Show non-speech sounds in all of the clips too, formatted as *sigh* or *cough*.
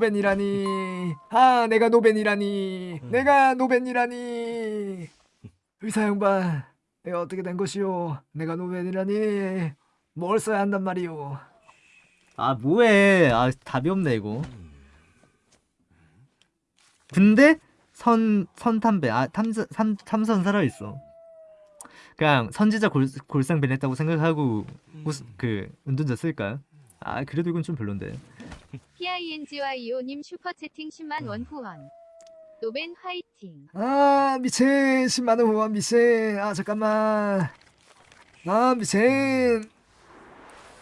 노벤이라니. 아, 내가 노벤이라니. 내가 노벤이라니. 의사 양반, 내가 어떻게 된 것이오? 내가 노벤이라니. 뭘 써야 한단 말이오? 아 뭐해 아 답이 없네 이거 근데 선 선탐배 아 탐선 삼, 탐선 살아있어 그냥 선지자 골, 골상 변했다고 생각하고 우스, 그 운전자 쓸까요? 아 그래도 이건 좀 별론데 PING와 이오님 슈퍼채팅 10만 원 후원. 노벤 화이팅. 아, 미친. 10만원 후원 미친. 아, 잠깐만. 아, 미친.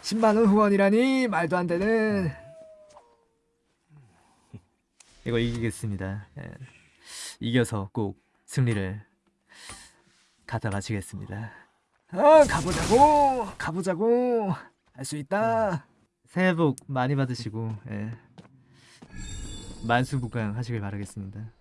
10만원 후원이라니? 말도 안 되는. 이거 이기겠습니다 예. 이겨서 꼭 승리를 가져가시겠습니다 아, 가보자고. 가보자고. 할 수 있다. 새해 복 많이 받으시고 예. 만수무강 하시길 바라겠습니다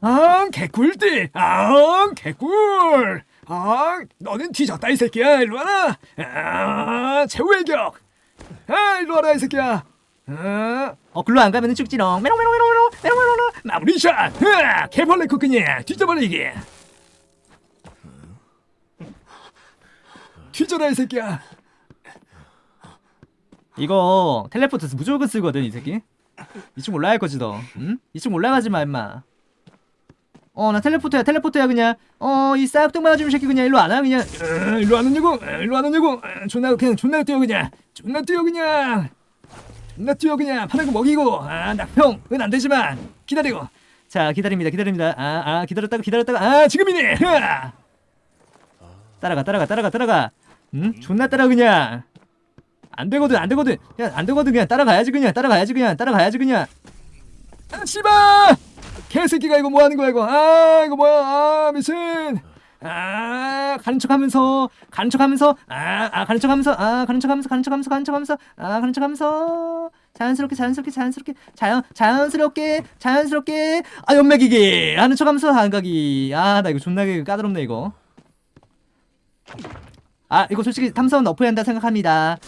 아, 개꿀띠. 아, 개꿀. 아, 너는 뒤졌다 이 새끼야. 일로 와라. 아, 최후의 격. 아, 일로 와라 이 새끼야. 아, 어 글로 안 가면은 죽지롱 메롱메롱메롱메롱 메롱메롱 마무리 샷. 아, 개벌레 코끼니. 뒤져버리기. 뒤져라 이 새끼야. 이거 텔레포트 무조건 쓰거든 이 새끼 2층 올라갈 거지 너 응? 2층 올라가지 마 임마 어 나 텔레포트야 텔레포트야 그냥 어 이 싹둑 맞아 주는 새끼 그냥 일로 안 와 그냥 아, 일로 안 오냐고? 아, 일로 안 오냐고? 아, 존나 그냥 존나 뛰어 그냥. 존나 뛰어 그냥. 존나 뛰어 그냥. 거 먹이고. 아, 낙평 은 안 되지만 기다리고. 자 기다립니다 기다립니다 아아 기다렸다가 기다렸다가 아 아, 지금이네. 으아. 따라가 따라가 따라가 따라가 응? 존나 따라 그냥 안 되거든 안 되거든 그냥 안 되거든 그냥 따라가야지 그냥 따라가야지 그냥 따라가야지 그냥 아, 씨발! 개새끼가 이거 뭐 하는 거야, 이거. 아, 이거 뭐야. 아, 미친. 아 가는 척하면서 가는 척하면서 아 아 가는 척하면서 아 가는 척하면서 가는 척하면서 가는 척하면서 아 가는 척하면서. 자연스럽게 자연스럽게 자연스럽게. 자연 자연스럽게 자연스럽게. 아 연맥이기. 하는 척하면서 안가기. 아나 이거 존나게 까다롭네 이거. 아 이거 솔직히 탐사원 너프해야 한다 생각합니다.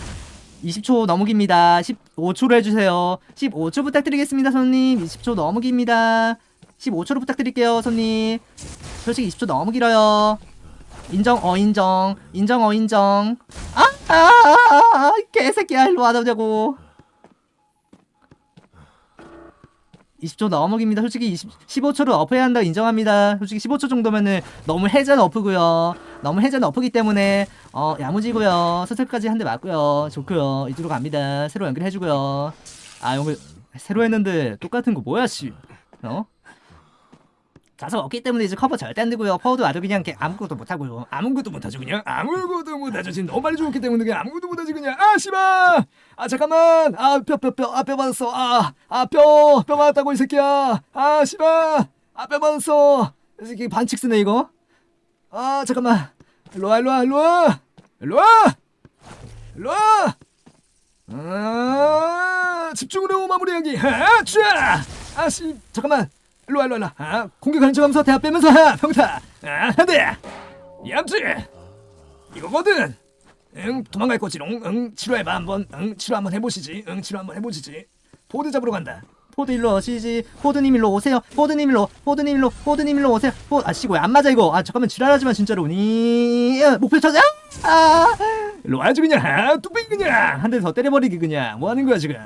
20초 넘으깁니다. 15초로 해주세요. 15초 부탁드리겠습니다 손님. 20초 넘으깁니다 15초로 부탁드릴게요 손님. 솔직히 20초 너무 길어요. 인정 어 인정. 인정 어 인정. 아 아 아, 아, 아, 개새끼야 일로 와자고. 20초 너무 깁니다. 솔직히 20, 15초로 업해야 한다 인정합니다. 솔직히 15초 정도면은 너무 해전 어프고요. 너무 해전 어프기 때문에 어 야무지고요. 서슬까지 한 대 맞고요. 좋고요. 이쪽으로 갑니다. 새로 연결해주고요. 아 이거 새로 했는데 똑같은 거 뭐야 씨. 어? 자석 없기 때문에 이제 커버 절대 안 되고요 퍼워도 아주 그냥 이렇게 아무것도 못하고요 아무것도 못하지, 그냥. 아무것도 못하지. 지금 너무 빨리 죽었기 때문에 그냥 아무것도 못하지, 그냥. 아, 씨발! 아, 잠깐만! 아, 뼈, 뼈, 뼈. 아, 뼈 맞았어. 아, 아, 뼈! 뼈 맞았다고, 이 새끼야. 아, 씨발! 아, 뼈 맞았어. 이 새끼 반칙 쓰네 이거 아, 잠깐만. 일로 와, 일로 와, 일로 와! 일로 와! 일로 와! 아, 집중으로 마무리하기. 아, 쥐야! 아, 씨, 잠깐만. 일로 와, 일로 와, 일로 와. 아, 공격하는 척하면서 대합 빼면서 하! 평타! 아, 한 대! 얌치! 이거거든! 응, 도망갈 거지롱. 응, 치료해봐, 한번. 응, 치료 한번 해보시지. 응, 치료 한번 해보시지. 포드 잡으러 간다. 포드 일로 오시지 포드님 일로 오세요 포드님 일로 포드님 일로 포드님 일로 오세요 포 아씨 이거 안 맞아 이거 아 잠깐만 지랄하지마 진짜로 니 아, 목표 찾아 아 일로 와야지, 그냥. 아, 뚝배기 그냥. 한 대 더 때려버리기 그냥 뭐 하는 거야 지금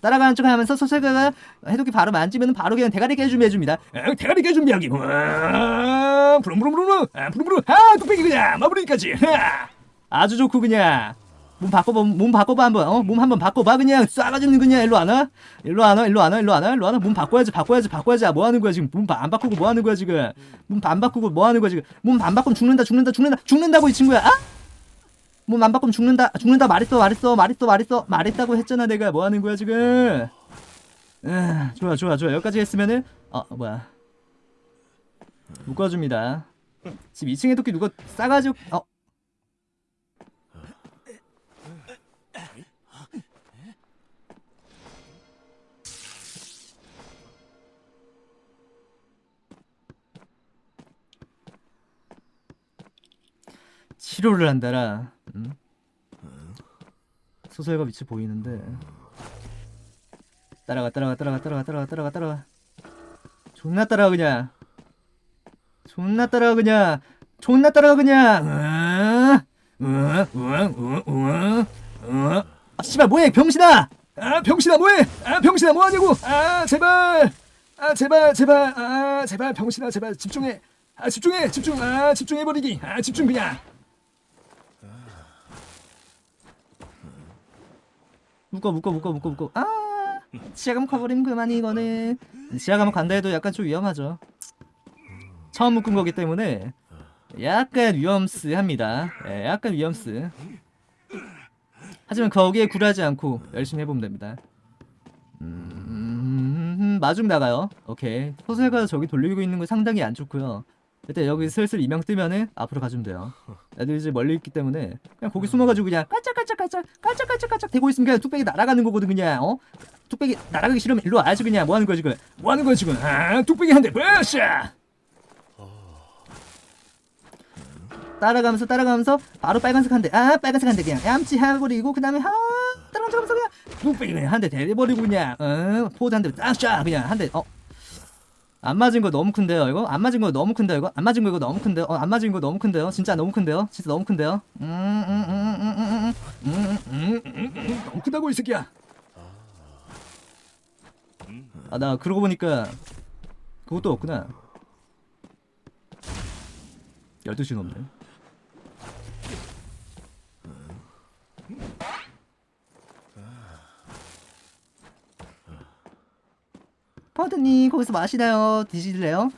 따라가는 척 하면서 소설가가 해독기 바로 만지면 바로 그냥 대가리 깨주미 해줍니다 아, 대가리 깨준비하기. 아, 부릉부릉부릉. 아, 부릉부릉. 아, 뚝배기 그냥. 마무리까지. 아. 아주 좋고 그냥 몸 바꿔봐 몸 바꿔봐 한번 어? 몸 한번 바꿔봐 그냥 쏴가지고 그냥 일로 안 와? 일로 안 와? 일로 안 와? 일로 안 와? 일로 안 와? 몸 바꿔야지 바꿔야지 바꿔야지 아, 뭐 하는 거야 지금 몸 안 바꾸고 뭐 하는 거야 지금 몸 안 바꾸고 뭐 하는 거야 지금 몸 안 바꾸면 죽는다 죽는다 죽는다 죽는다고 이 친구야 아? 몸안 바꾸면 죽는다 죽는다 말했어 말했어 말했어 말했어. 말했다고 했잖아 내가. 뭐 하는 거야 지금? 아, 좋아 좋아 좋아. 여기까지 했으면은 어 뭐야. 묶어줍니다. 지금 2층에 토끼 누가 싸가지고 어. 치료를 한다라. 음? 소설가 위치 보이는데. 따라가 따라가 따라가 따라가 따라가 따라가 따라가. 존나 따라가 그냥. 존나 따라가 그냥. 존나 따라가 그냥. 으으으으으으 아 씨발 뭐해 병신아! 아 병신아 뭐해? 아 병신아 뭐하냐고? 아 제발, 아 제발 제발, 아 제발 병신아 제발 집중해. 아 집중해 집중, 아 집중해버리기. 아 집중 그냥. 묶어 묶어 묶어 묶어 묶어. 아 감옥 가버리면 그만 이거는. 감옥 간다 해도 약간 좀 위험하죠. 처음 묶은 거기 때문에 약간 위험스합니다. 예, 약간 위험스. 하지만 거기에 굴하지 않고 열심히 해보면 됩니다. 음, 마중 나가요. 오케이. 소설가 저기 돌리고 있는 거 상당히 안 좋고요 일단 여기 슬슬 이명 뜨면은 앞으로 가주면 돼요 애들 이제 멀리 있기 때문에 그냥 거기 숨어가지고 그냥 깔짝깔짝깔짝 깔짝깔짝깔짝 대고 있으면 그냥 뚝배기 날아가는 거거든 그냥 어? 뚝배기 날아가기 싫으면 일로 와야지 그냥 뭐 하는 거야 지금 뭐 하는 거야 지금? 아 뚝배기 한 대, 으쌰. 따라가면서 따라가면서 바로 빨간색 한대 아 빨간색 한대 그냥 얌치 해버리고 그 다음에 하 따라가면서 그냥 뚝배기 그냥 한대 대버리고 그냥 어 포드 한대 딱쏴 그냥 한대어 안 맞은 거 너무 큰데요 이거 안 맞은 거 너무 큰데요 이거 안 맞은 거 이거 너무 큰데요 어 안 맞은 거 너무 큰데요 진짜 너무 큰데요 진짜 너무 큰데요 너무 크다고 이 새끼야. 나 그러고 보니까 그것도 없구나 12시 넘네 퍼드님 거기서 마시나요? 드실래요?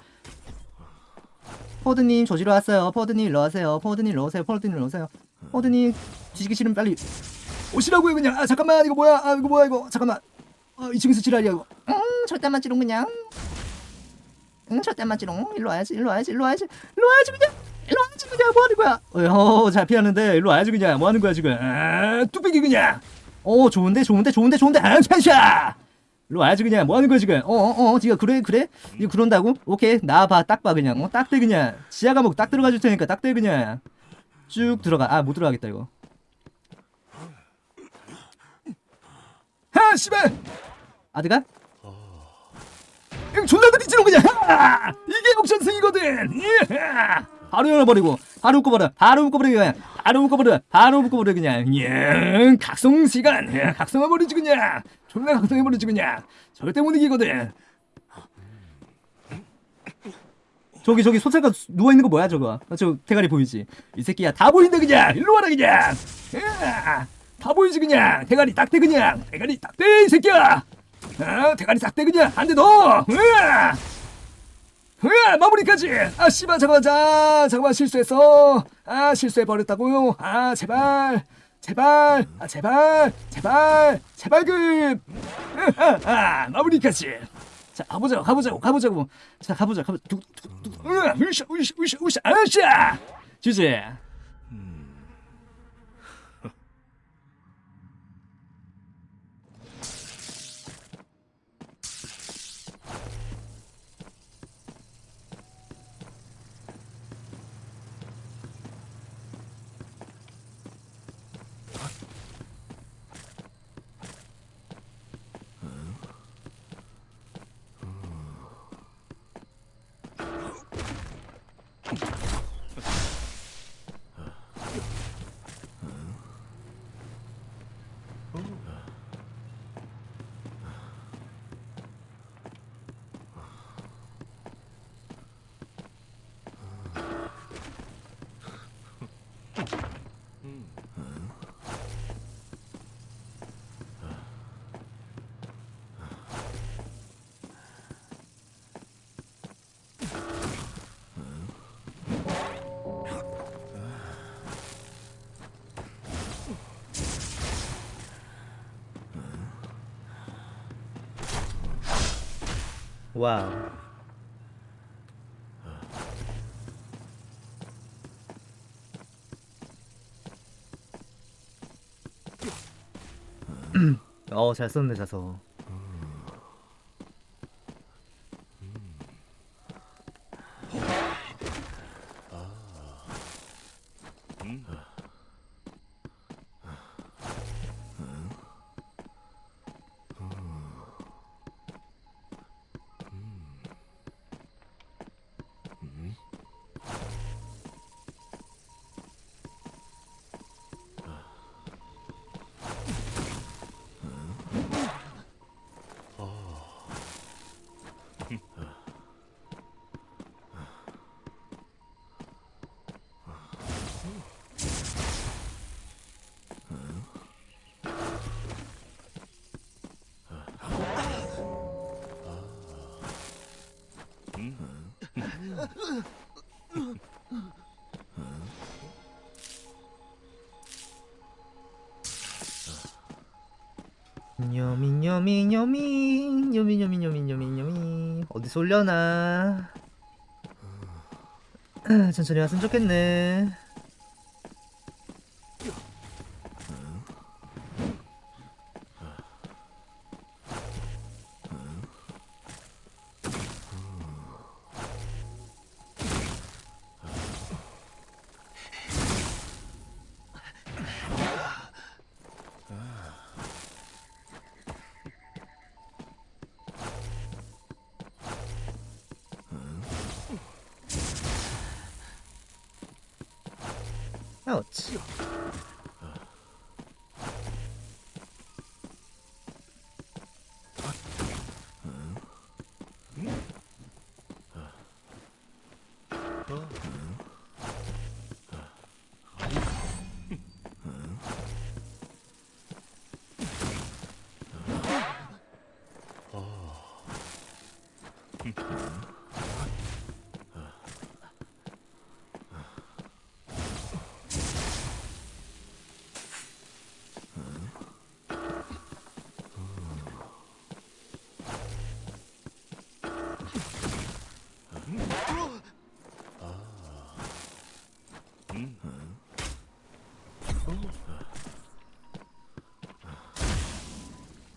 퍼드님 조지러 왔어요 퍼드님 일로 와세요 퍼드님 일로 오세요 퍼드님 일로 오세요 퍼드님 뒤지기 싫으면 빨리 오시라고요 그냥. 아 잠깐만 이거 뭐야? 아 이거 뭐야 이거? 잠깐만. 어 2층에서 지랄이야 이거. 응 절대 안 맞지롱 그냥 응 절대 안 맞지롱 일로 와야지 일로 와야지 일로 와야지 일로 와야지 그냥 일로 와야지 그냥 뭐 하는 거야 어잘 피하는데 일로 와야지 그냥 뭐 하는 거야 지금 아 뚝배기 그냥. 어 좋은데 좋은데 좋은데 좋은데 아 찬샤 일로 와야지 그냥. 뭐 하는 거야 지금? 어어 어 지가 그래 그래? 이거 그런다고? 오케이. 나봐 딱 봐 그냥. 어 딱 대 그냥. 지하 감옥 딱 들어가 줄 테니까 딱 대 그냥. 쭉 들어가. 아 못 들어가겠다 이거. 아 씨발. 아드가? 형 존나 드리지롱 그냥. 아, 이게 옥션승이거든. 예. 바로 열어버리고 바로 묶어버려 바로 묶어버려 그냥 바로 묶어버려 바로 묶어버려 그냥 예, 각성 시간. 예, 각성해버리지 그냥. 존나 각성해버리지 그냥. 절대 못 이기거든. 저기 저기 소설가 누워 있는 거 뭐야 저거? 어, 저 대가리 보이지? 이 새끼야 다다 보인다 그냥. 일로 와라 그냥. 예, 다 보이지 그냥. 대가리 딱대 그냥. 대가리 딱대 이 새끼야. 아, 대가리 딱대 그냥. 한대 더. 으아. 으아, 마무리까지. 아 씨발 잠깐만 자 잠깐만 실수했어. 아 실수해 버렸다고요. 아 제발. 제발, 아 제발, 제발, 제발 급, 아, *laughs* 아, 마무리까지. 자 가보자고, 가보자고, 가보자고. 자 가보자, 가보자. 두, 두, 두, 으아, 으쌰, 으쌰, 으쌰, 으쌰, 아싸. 주제. 와우. 어, 잘 썼네, 자서. 녀미녀미녀미 녀미녀미녀미녀미녀미. 어디서 올려나? 아, 천천히 왔으면 좋겠네 아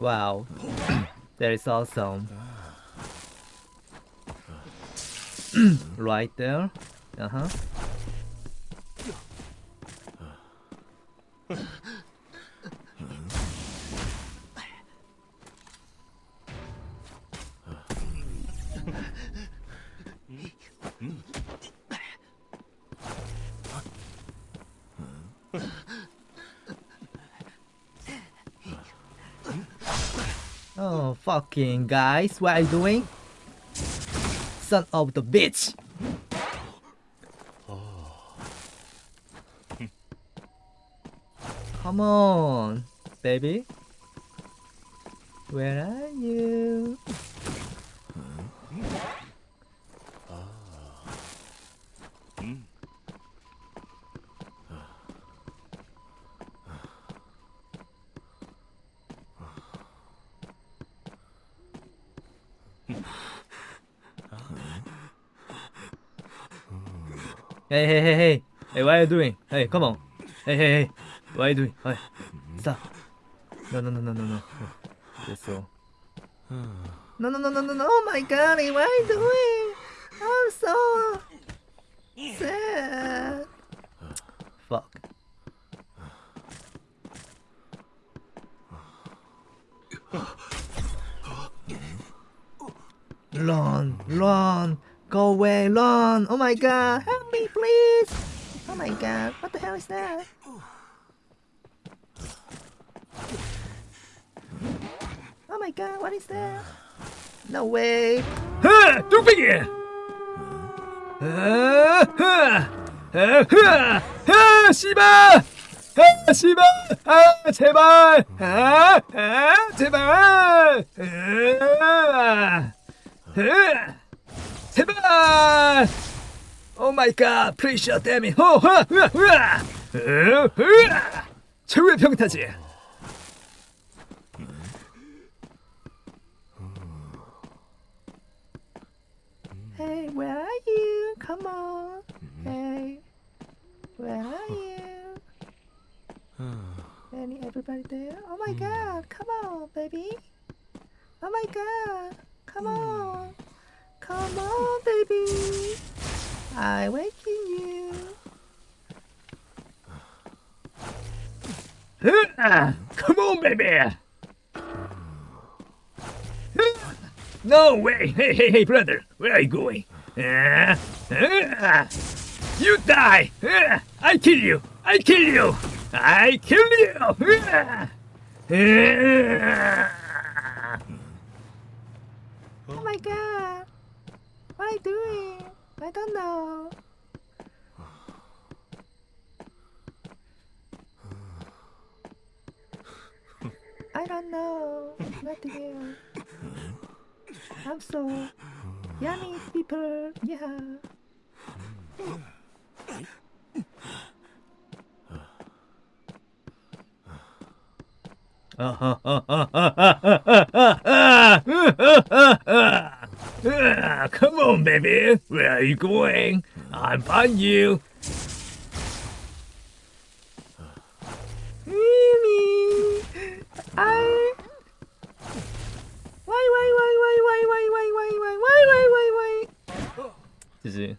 Wow, *coughs* that is awesome. *coughs* right there. Uh *laughs* fucking guys, what are you doing? Son of the bitch! Oh. Come on, baby. Where are you? Hmm. Ah. Hmm. Hey, hey, hey, hey. Hey, what are you doing? Hey, come on. Hey, hey, hey. What are you doing? Hey, stop. No, no, no, no, no, no. 됐어. No, no, no, no, no, no. Oh my god, what are you doing? I'm so sad. Fuck. Run, run, go away, run. Oh my god, my god, what the hell is that? Oh my god, what is that? No way. 하! 뚝배기! 아, 하! 아, 하! 하! 씨발! 아, 씨발! 아, 제발! 아, 아, 제발! 아, 아, 제발! 오 마이 갓, 프리셔 데미. 호, 하, 으아, 으아! 으, 으아! 최후의 평타지. Oh. Oh baby. I waking you. *sighs* Come on, baby. *sighs* No way! Hey, hey, hey, brother, where are you going? *sighs* You die! I kill you! I kill you! I kill you! Oh my god. What are you doing? I don't know. I don't know. To do. I'm so yummy people. Yeah. *laughs* *laughs* Ah, Come on, baby. Where are you going? I'm find you. Mimi. I. Why, why, why, why, why, why, why, why, why, why, why, why, why, why? 就是